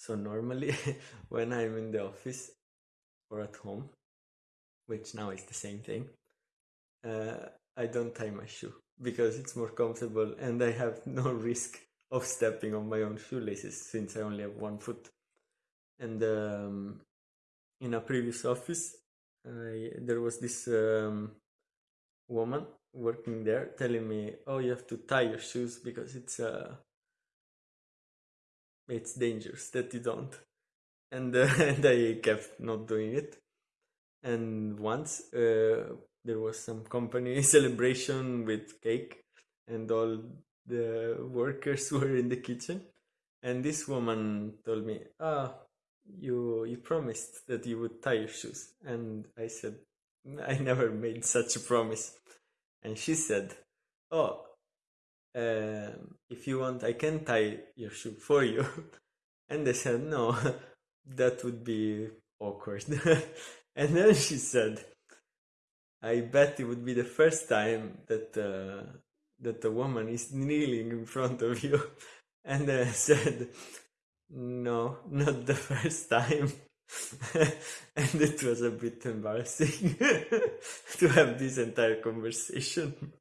So normally, when I'm in the office or at home, which now is the same thing, uh, I don't tie my shoe because it's more comfortable and I have no risk of stepping on my own shoelaces since I only have one foot. And um, in a previous office, I, there was this um, woman working there telling me, "Oh, you have to tie your shoes because it's uh, it's dangerous that you don't." And, uh, and I kept not doing it. And once uh, there was some company celebration with cake, and all the workers were in the kitchen, and this woman told me, "Ah, you you promised that you would tie your shoes," and I said, "I never made such a promise." and she said, "Oh, um, if you want, I can tie your shoe for you." and I said, "No, that would be awkward." and then she said, "I bet it would be the first time that uh, that a woman is kneeling in front of you." And I said, "No, not the first time." and it was a bit embarrassing to have this entire conversation.